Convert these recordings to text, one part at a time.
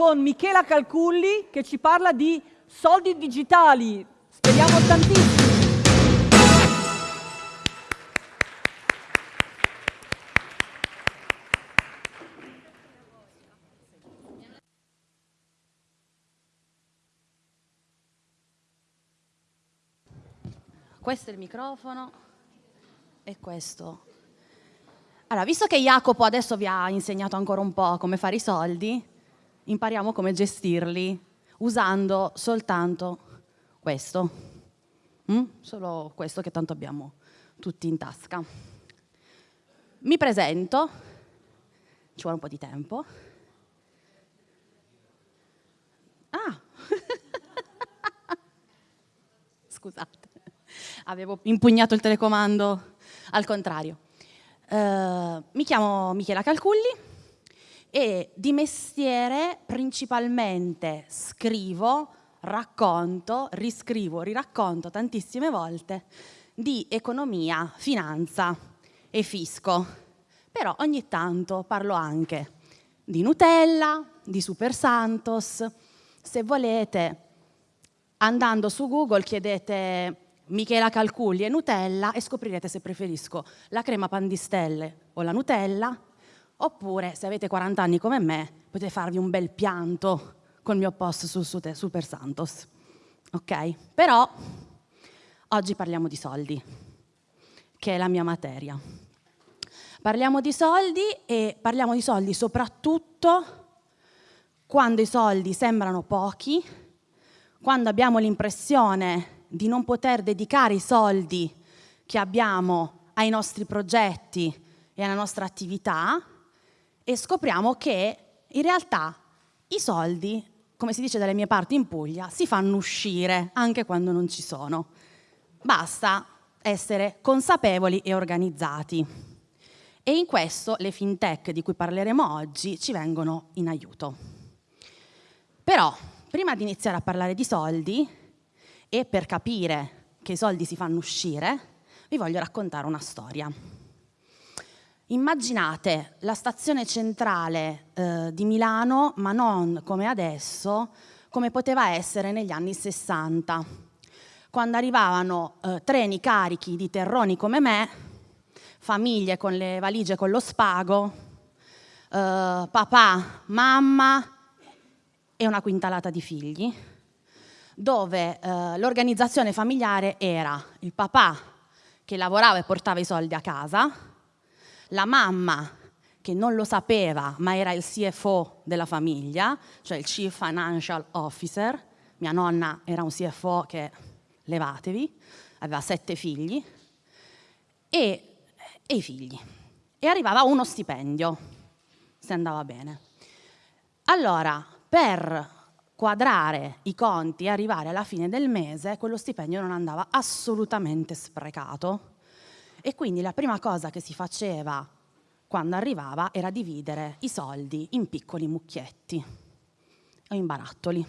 con Michela Calculli che ci parla di soldi digitali. Speriamo tantissimo. Questo è il microfono e questo. Allora, visto che Jacopo adesso vi ha insegnato ancora un po' come fare i soldi, impariamo come gestirli usando soltanto questo. Mm? Solo questo che tanto abbiamo tutti in tasca. Mi presento, ci vuole un po' di tempo. Ah! Scusate, avevo impugnato il telecomando al contrario. Uh, mi chiamo Michela Calculli, e di mestiere principalmente scrivo, racconto, riscrivo, riracconto tantissime volte di economia, finanza e fisco. Però ogni tanto parlo anche di Nutella, di Super Santos. Se volete, andando su Google chiedete Michela Calculli e Nutella e scoprirete se preferisco la crema pandistelle o la Nutella Oppure, se avete 40 anni come me, potete farvi un bel pianto col mio post su Super Santos. Ok? Però oggi parliamo di soldi, che è la mia materia. Parliamo di soldi e parliamo di soldi soprattutto quando i soldi sembrano pochi, quando abbiamo l'impressione di non poter dedicare i soldi che abbiamo ai nostri progetti e alla nostra attività e scopriamo che in realtà i soldi, come si dice dalle mie parti in Puglia, si fanno uscire anche quando non ci sono. Basta essere consapevoli e organizzati. E in questo le fintech di cui parleremo oggi ci vengono in aiuto. Però, prima di iniziare a parlare di soldi e per capire che i soldi si fanno uscire, vi voglio raccontare una storia. Immaginate la stazione centrale eh, di Milano, ma non come adesso, come poteva essere negli anni 60, quando arrivavano eh, treni carichi di terroni come me, famiglie con le valigie con lo spago, eh, papà, mamma e una quintalata di figli, dove eh, l'organizzazione familiare era il papà che lavorava e portava i soldi a casa, la mamma che non lo sapeva ma era il CFO della famiglia, cioè il Chief Financial Officer, mia nonna era un CFO che levatevi, aveva sette figli, e, e i figli. E arrivava uno stipendio, se andava bene. Allora, per quadrare i conti e arrivare alla fine del mese, quello stipendio non andava assolutamente sprecato, e quindi la prima cosa che si faceva quando arrivava era dividere i soldi in piccoli mucchietti o in barattoli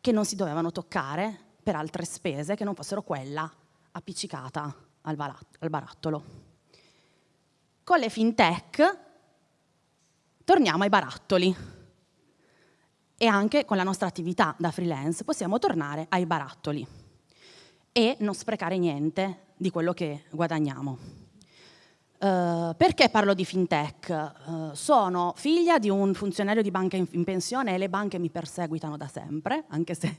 che non si dovevano toccare per altre spese che non fossero quella appiccicata al, barattolo. Con le fintech torniamo ai barattoli e anche con la nostra attività da freelance possiamo tornare ai barattoli e non sprecare niente di quello che guadagniamo. Uh, perché parlo di fintech? Uh, sono figlia di un funzionario di banca in, in, pensione e le banche mi perseguitano da sempre, anche se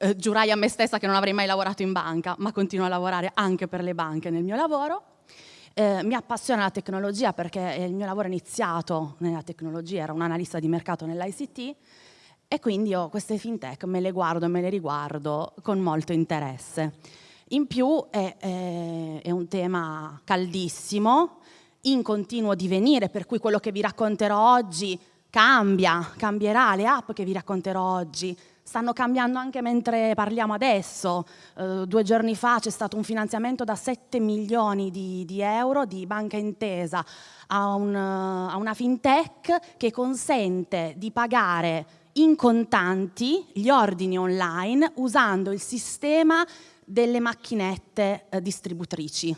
uh, giurai a me stessa che non avrei mai lavorato in banca, ma continuo a lavorare anche per le banche nel mio lavoro. mi appassiona la tecnologia perché il mio lavoro è iniziato nella tecnologia, era un analista di mercato nell'ICT e quindi io queste fintech me le guardo e me le riguardo con molto interesse. In più è, è, è un tema caldissimo, in continuo divenire, per cui quello che vi racconterò oggi cambia, cambierà, le app che vi racconterò oggi stanno cambiando anche mentre parliamo adesso. Uh, due giorni fa c'è stato un finanziamento da 7 milioni di, di euro di Banca Intesa a, un, a, una fintech che consente di pagare in contanti gli ordini online usando il sistema delle macchinette eh, distributrici.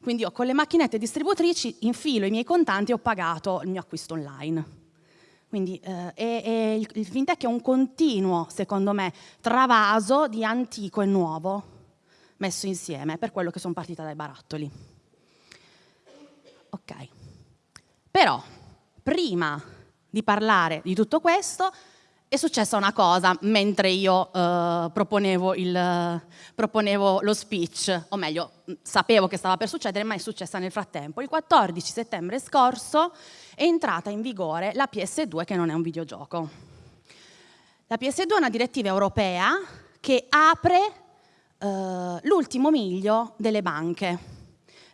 Quindi io con le macchinette distributrici infilo i miei contanti e ho pagato il mio acquisto online. Quindi eh, è, è il, il fintech è un continuo, secondo me, travaso di antico e nuovo messo insieme, per quello che sono partita dai barattoli. Ok. Però, prima di parlare di tutto questo, è successa una cosa mentre io eh, proponevo, il, proponevo, lo speech, o meglio, sapevo che stava per succedere, ma è successa nel frattempo. Il 14 settembre scorso è entrata in vigore la PS2, che non è un videogioco. La PS2 è una direttiva europea che apre eh, l'ultimo miglio delle banche,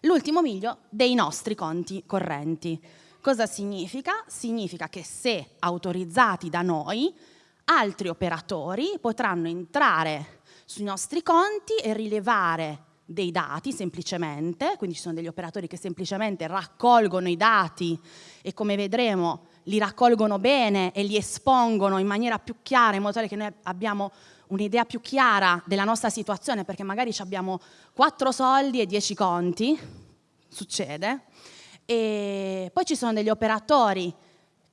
l'ultimo miglio dei nostri conti correnti. Cosa significa? Significa che se autorizzati da noi, altri operatori potranno entrare sui nostri conti e rilevare dei dati semplicemente, quindi ci sono degli operatori che semplicemente raccolgono i dati e come vedremo li raccolgono bene e li espongono in maniera più chiara in modo tale che noi abbiamo un'idea più chiara della nostra situazione perché magari abbiamo quattro soldi e dieci conti, succede, e poi ci sono degli operatori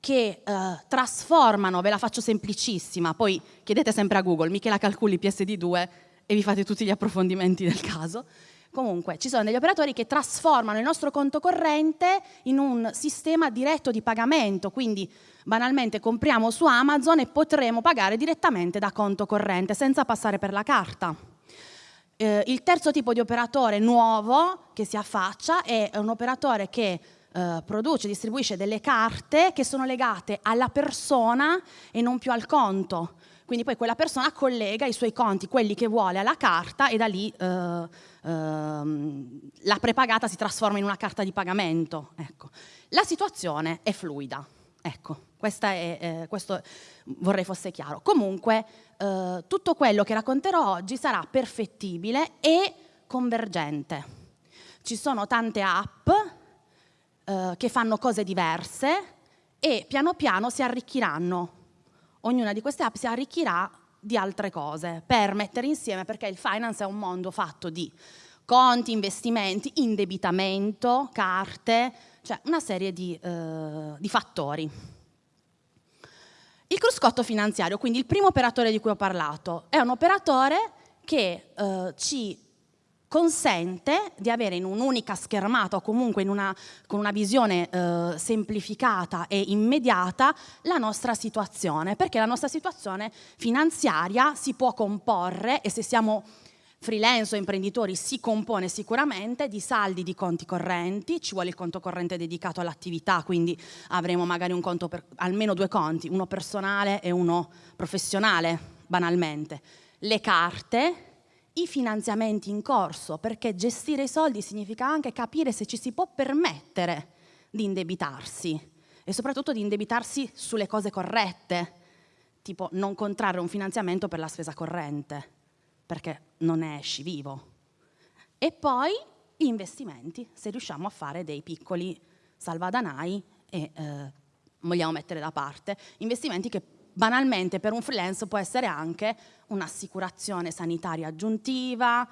che eh, trasformano, ve la faccio semplicissima, poi chiedete sempre a Google, Michela calculi PSD2 e vi fate tutti gli approfondimenti del caso. Comunque, ci sono degli operatori che trasformano il nostro conto corrente in un sistema diretto di pagamento, quindi banalmente compriamo su Amazon e potremo pagare direttamente da conto corrente senza passare per la carta. Eh, il terzo tipo di operatore nuovo che si affaccia è un operatore che eh, produce, distribuisce delle carte che sono legate alla persona e non più al conto. Quindi poi quella persona collega i suoi conti, quelli che vuole, alla carta e da lì eh, eh, la prepagata si trasforma in una carta di pagamento. Ecco. La situazione è fluida. Ecco, è, eh, questo vorrei fosse chiaro. Comunque, eh, tutto quello che racconterò oggi sarà perfettibile e convergente. Ci sono tante app eh, che fanno cose diverse e piano piano si arricchiranno. Ognuna di queste app si arricchirà di altre cose per mettere insieme, perché il finance è un mondo fatto di conti, investimenti, indebitamento, carte, cioè una serie di, eh, di fattori. Il cruscotto finanziario, quindi il primo operatore di cui ho parlato, è un operatore che eh, ci consente di avere in un'unica schermata o comunque una, con una visione eh, semplificata e immediata la nostra situazione, perché la nostra situazione finanziaria si può comporre e se siamo freelance o imprenditori si compone sicuramente di saldi di conti correnti, ci vuole il conto corrente dedicato all'attività, quindi avremo magari un conto per almeno due conti, uno personale e uno professionale, banalmente. Le carte, i finanziamenti in corso, perché gestire i soldi significa anche capire se ci si può permettere di indebitarsi e soprattutto di indebitarsi sulle cose corrette, tipo non contrarre un finanziamento per la spesa corrente perché non ne esci vivo. E poi gli investimenti, se riusciamo a fare dei piccoli salvadanai e eh, vogliamo mettere da parte investimenti che banalmente per un freelance può essere anche un'assicurazione sanitaria aggiuntiva,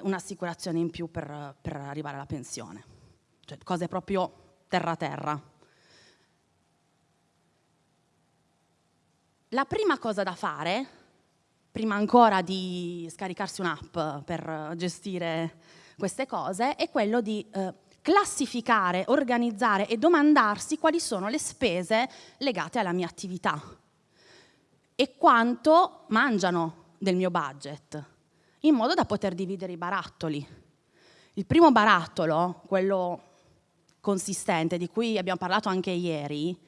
un'assicurazione in più per, per arrivare alla pensione, cioè cose proprio terra-terra. La prima cosa da fare prima ancora di scaricarsi un'app per gestire queste cose, è quello di eh, classificare, organizzare e domandarsi quali sono le spese legate alla mia attività e quanto mangiano del mio budget, in modo da poter dividere i barattoli. Il primo barattolo, quello consistente, di cui abbiamo parlato anche ieri,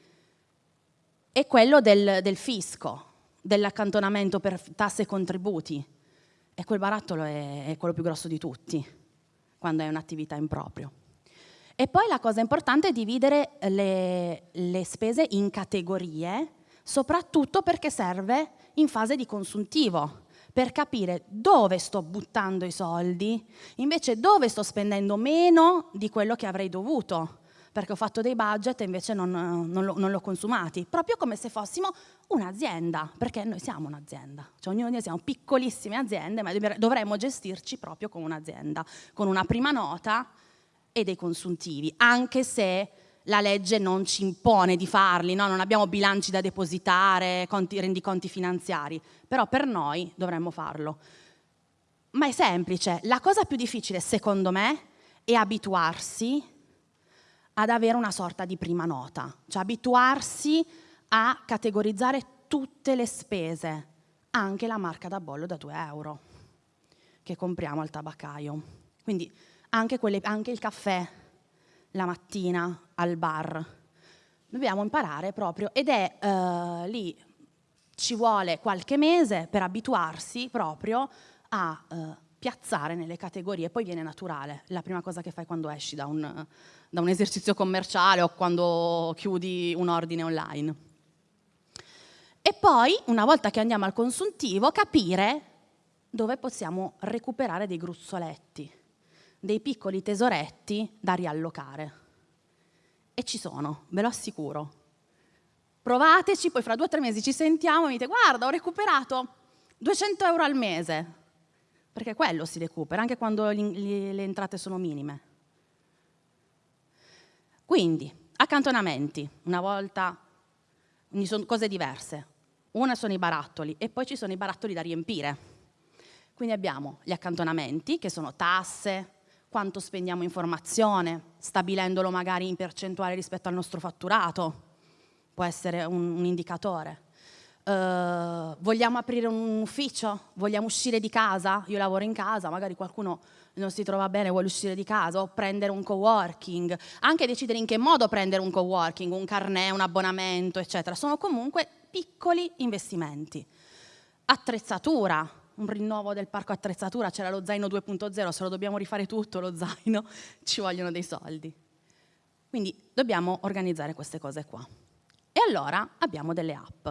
è quello del, del fisco, dell'accantonamento per tasse e contributi e quel barattolo è, è quello più grosso di tutti quando è un'attività in proprio. E poi la cosa importante è dividere le, le spese in categorie, soprattutto perché serve in fase di consuntivo, per capire dove sto buttando i soldi, invece dove sto spendendo meno di quello che avrei dovuto perché ho fatto dei budget e invece non, non, lo, l'ho consumati, proprio come se fossimo un'azienda, perché noi siamo un'azienda, cioè ognuno di noi siamo piccolissime aziende, ma dovremmo gestirci proprio come un'azienda, con una prima nota e dei consuntivi, anche se la legge non ci impone di farli, no? non abbiamo bilanci da depositare, conti, rendiconti finanziari, però per noi dovremmo farlo. Ma è semplice, la cosa più difficile secondo me è abituarsi ad avere una sorta di prima nota, cioè abituarsi a categorizzare tutte le spese, anche la marca da bollo da 2 euro che compriamo al tabaccaio. Quindi anche, quelle, anche il caffè la mattina al bar. Dobbiamo imparare proprio ed è uh, lì ci vuole qualche mese per abituarsi proprio a uh, piazzare nelle categorie, poi viene naturale, la prima cosa che fai quando esci da un, da un esercizio commerciale o quando chiudi un ordine online. E poi, una volta che andiamo al consuntivo, capire dove possiamo recuperare dei gruzzoletti, dei piccoli tesoretti da riallocare. E ci sono, ve lo assicuro. Provateci, poi fra due o tre mesi ci sentiamo e mi dite guarda ho recuperato 200 euro al mese, perché quello si recupera, anche quando le entrate sono minime. Quindi, accantonamenti, una volta, sono cose diverse. Una sono i barattoli e poi ci sono i barattoli da riempire. Quindi abbiamo gli accantonamenti, che sono tasse, quanto spendiamo in formazione, stabilendolo magari in percentuale rispetto al nostro fatturato, può essere un, un indicatore. Uh, vogliamo aprire un ufficio? Vogliamo uscire di casa? Io lavoro in casa, magari qualcuno non si trova bene, vuole uscire di casa o prendere un coworking, anche decidere in che modo prendere un coworking, un carnet, un abbonamento, eccetera. Sono comunque piccoli investimenti. Attrezzatura, un rinnovo del parco attrezzatura, c'era lo zaino 2.0, se lo dobbiamo rifare tutto lo zaino, ci vogliono dei soldi. Quindi dobbiamo organizzare queste cose qua. E allora abbiamo delle app.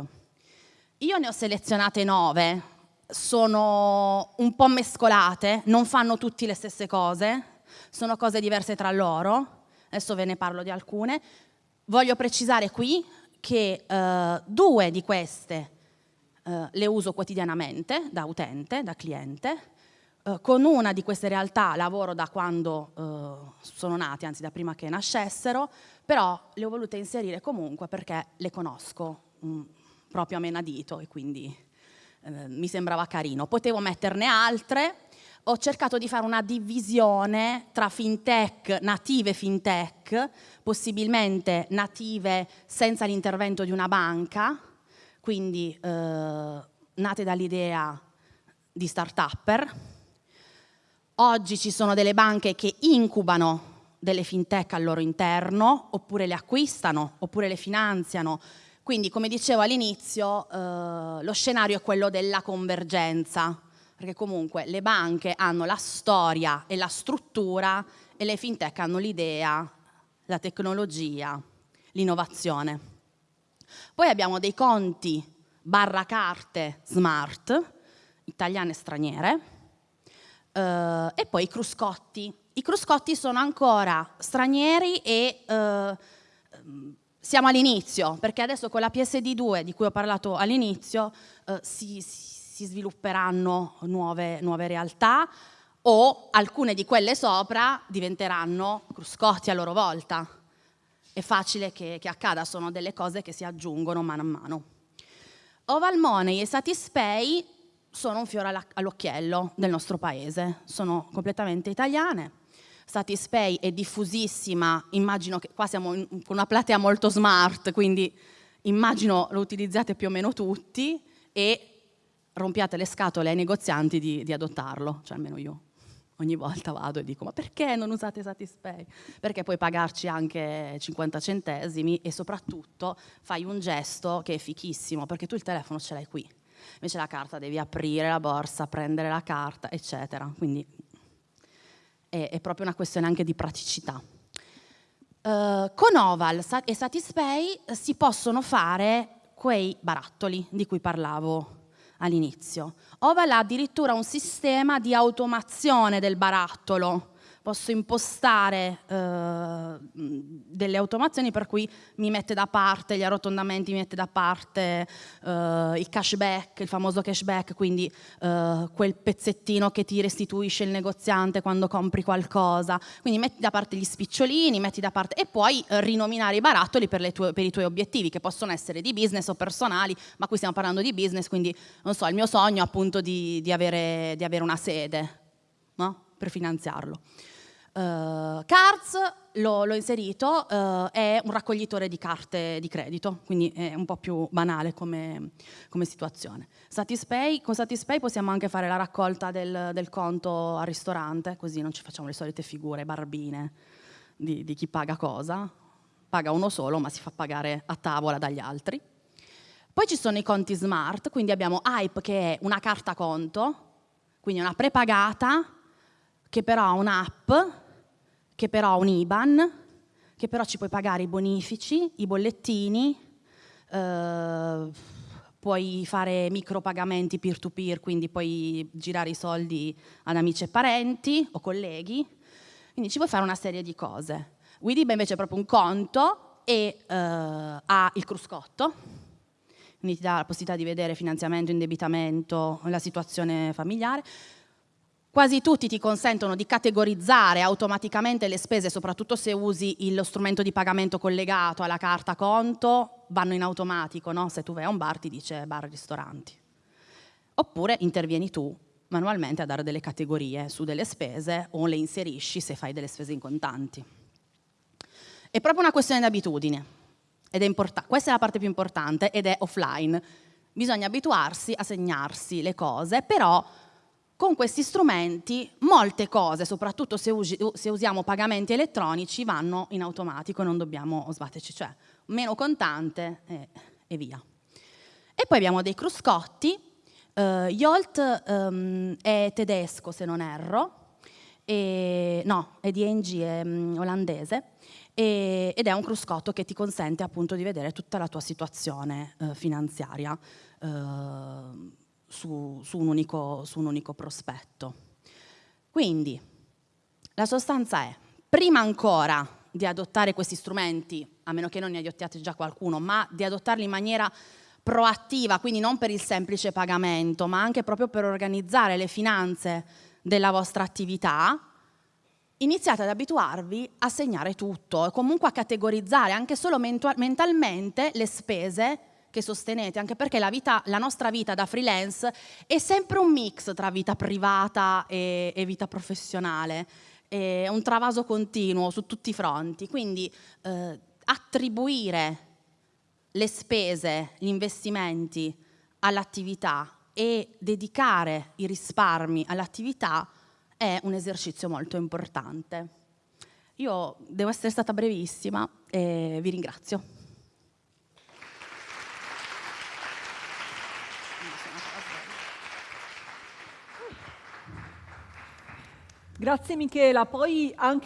Io ne ho selezionate nove, sono un po' mescolate, non fanno tutti le stesse cose, sono cose diverse tra loro, adesso ve ne parlo di alcune. Voglio precisare qui che eh, due di queste eh, le uso quotidianamente da utente, da cliente, eh, con una di queste realtà lavoro da quando eh, sono nati, anzi da prima che nascessero, però le ho volute inserire comunque perché le conosco mh, mm, proprio a menadito e quindi eh, mi sembrava carino. Potevo metterne altre, ho cercato di fare una divisione tra fintech, native fintech, possibilmente native senza l'intervento di una banca, quindi eh, nate dall'idea di start-upper. Oggi ci sono delle banche che incubano delle fintech al loro interno, oppure le acquistano, oppure le finanziano. Quindi, come dicevo all'inizio, eh, lo scenario è quello della convergenza, perché comunque le banche hanno la storia e la struttura e le fintech hanno l'idea, la tecnologia, l'innovazione. Poi abbiamo dei conti barra carte smart, italiane e straniere, eh, e poi i cruscotti. I cruscotti sono ancora stranieri e eh, siamo all'inizio, perché adesso con la PSD2 di cui ho parlato all'inizio eh, si, si, svilupperanno nuove, nuove realtà o alcune di quelle sopra diventeranno cruscotti a loro volta è facile che, che accada, sono delle cose che si aggiungono mano a mano. Oval Money e Satispay sono un fiore all'occhiello del nostro paese, sono completamente italiane. Satispay è diffusissima, immagino che qua siamo con una platea molto smart, quindi immagino lo utilizzate più o meno tutti e rompiate le scatole ai negozianti di, di adottarlo, cioè almeno io ogni volta vado e dico ma perché non usate Satispay? Perché puoi pagarci anche 50 centesimi e soprattutto fai un gesto che è fichissimo perché tu il telefono ce l'hai qui. Invece la carta devi aprire la borsa, prendere la carta, eccetera. Quindi è, è proprio una questione anche di praticità. Uh, con Oval e Satispay si possono fare quei barattoli di cui parlavo all'inizio. Oval ha addirittura un sistema di automazione del barattolo, posso impostare eh, delle automazioni per cui mi mette da parte gli arrotondamenti, mi mette da parte eh, il cashback, il famoso cashback, quindi eh, quel pezzettino che ti restituisce il negoziante quando compri qualcosa. Quindi metti da parte gli spicciolini, metti da parte e puoi rinominare i barattoli per, tue, per i tuoi obiettivi, che possono essere di business o personali, ma qui stiamo parlando di business, quindi non so, il mio sogno appunto di, di, avere, di avere, una sede no? per finanziarlo. Uh, Cards l'ho inserito, uh, è un raccoglitore di carte di credito, quindi è un po' più banale come, come situazione. Satispay, con Satispay possiamo anche fare la raccolta del, del, conto al ristorante, così non ci facciamo le solite figure barbine di, di chi paga cosa. Paga uno solo, ma si fa pagare a tavola dagli altri. Poi ci sono i conti smart, quindi abbiamo Hype che è una carta conto, quindi una prepagata che però ha un'app che però ha un IBAN, che però ci puoi pagare i bonifici, i bollettini, eh, puoi fare micropagamenti peer-to-peer, quindi puoi girare i soldi ad amici e parenti o colleghi, quindi ci puoi fare una serie di cose. Widiba invece è proprio un conto e eh, ha il cruscotto, quindi ti dà la possibilità di vedere finanziamento, indebitamento, la situazione familiare, Quasi tutti ti consentono di categorizzare automaticamente le spese, soprattutto se usi lo strumento di pagamento collegato alla carta conto, vanno in automatico, no? se tu vai a un bar ti dice bar ristoranti. Oppure intervieni tu manualmente a dare delle categorie su delle spese o le inserisci se fai delle spese in contanti. È proprio una questione di abitudine, ed è questa è la parte più importante ed è offline. Bisogna abituarsi a segnarsi le cose, però con questi strumenti molte cose, soprattutto se, usi, se, usiamo pagamenti elettronici, vanno in automatico, non dobbiamo sbatterci, cioè meno contante e, e via. E poi abbiamo dei cruscotti, uh, Yolt um, è tedesco se non erro, e, no, è di ENG, è um, olandese, e, ed è un cruscotto che ti consente appunto di vedere tutta la tua situazione uh, finanziaria. Uh, su, su, un unico, su un unico prospetto. Quindi la sostanza è, prima ancora di adottare questi strumenti, a meno che non ne adottiate già qualcuno, ma di adottarli in maniera proattiva, quindi non per il semplice pagamento, ma anche proprio per organizzare le finanze della vostra attività, iniziate ad abituarvi a segnare tutto e comunque a categorizzare anche solo mentalmente le spese che sostenete, anche perché la, vita, la, nostra vita da freelance è sempre un mix tra vita privata e, e vita professionale, è un travaso continuo su tutti i fronti, quindi eh, attribuire le spese, gli investimenti all'attività e dedicare i risparmi all'attività è un esercizio molto importante. Io devo essere stata brevissima e vi ringrazio. Grazie Michela, poi anche